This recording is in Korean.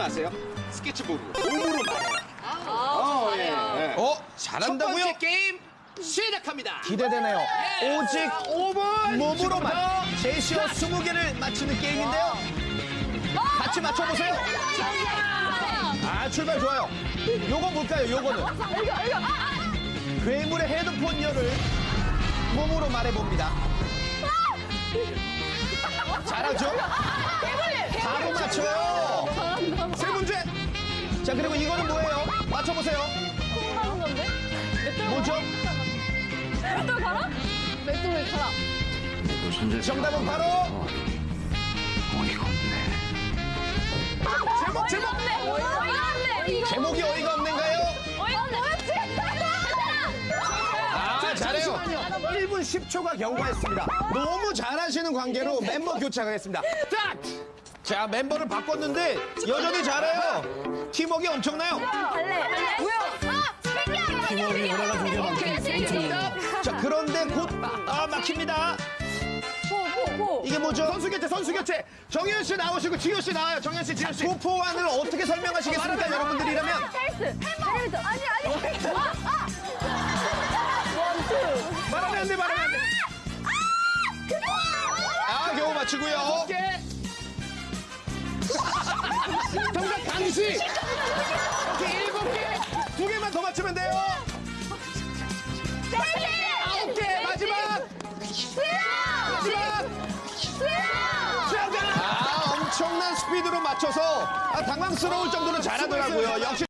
아세요? 스케치북으로 몸으로 말해요. 어, 예, 예. 어? 첫 잘한다고요? 번째 게임 시작합니다. 기대되네요. 오직 5분 몸으로만 제시어 20개를 맞히는 게임인데요. 같이 맞춰보세요. 아, 출발 좋아요. 요거 뭘까요, 요거는? 괴물의 헤드폰 열을 몸으로 말해봅니다. 잘하죠? 바로 맞춰요. 자, 그리고 이거는 뭐예요? 맞춰보세요. 하는 건데? 뭐죠? 맷돌 가라? 맷돌 가라. 정답은 바로 제목, 제목! 어이가 없네. 제목이 어이가 없는가요? 어이가 없네. 아, 잘해요. 1분 10초가 경과했습니다. 너무 잘하시는 관계로 멤버 교체하겠습니다. 딱! 자, 멤버를 바꿨는데 여전히 잘해요. 팀워크 엄청나요. 아, 스피드야. 팀워크가 올라가서 이게 오케이, 많죠. 자, 그런데 곧, 아, 막힙니다. 이게 뭐죠? 선수 교체, 선수 교체. 정현 씨 나오시고 지효 씨 나와요. 정현 씨, 지효 씨. 투포환을 어떻게 설명하시겠습니까, 여러분들이라면? 헬스. 엘리베이터. 아니, 아니. 아, 아. One, two. 말하면 안 돼, 말하면 안 돼. 아, 겨우 맞추고요. 개. 정답 강시. 맞추면 돼요. 아홉 개 마지막. 마지막. 아, 엄청난 스피드로 맞춰서 아, 당황스러울 정도로 잘하더라고요. 역시